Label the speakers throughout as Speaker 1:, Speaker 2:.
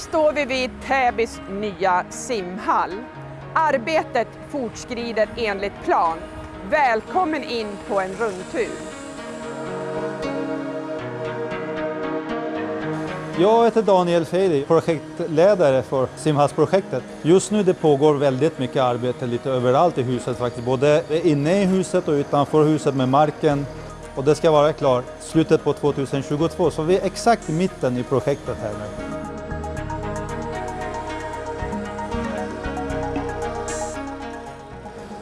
Speaker 1: står vi vid Täbys nya simhall. Arbetet fortskrider enligt plan. Välkommen in på en rundtur.
Speaker 2: Jag heter Daniel Feidi, projektledare för simhallsprojektet. Just nu det pågår väldigt mycket arbete lite överallt i huset faktiskt, både inne i huset och utanför huset med marken. Och det ska vara klart slutet på 2022, så vi är exakt i mitten i projektet här nu.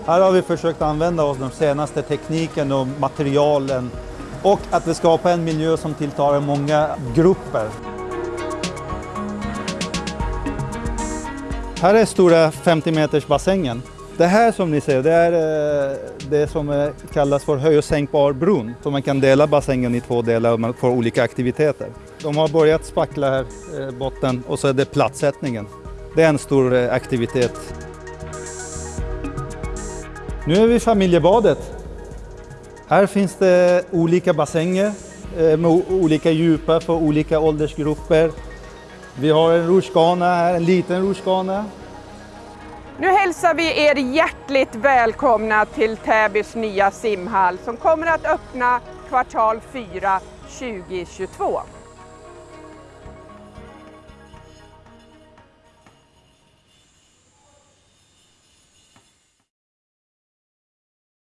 Speaker 2: Här har vi försökt använda oss av den senaste tekniken och materialen och att vi skapar en miljö som tilltalar många grupper. Här är stora 50 meters bassängen. Det här som ni ser, det är eh, det som eh, kallas för höj och sänkbar brunn. Så man kan dela bassängen i två delar och man får olika aktiviteter. De har börjat spackla här, eh, botten, och så är det plattsättningen. Det är en stor aktivitet. Nu är vi i familjebadet. Här finns det olika bassänger eh, med olika djupa för olika åldersgrupper. Vi har en rutschkana här, en liten rutschkana.
Speaker 1: Nu hälsar vi er hjärtligt välkomna till Täbys nya simhall som kommer att öppna kvartal 4 2022.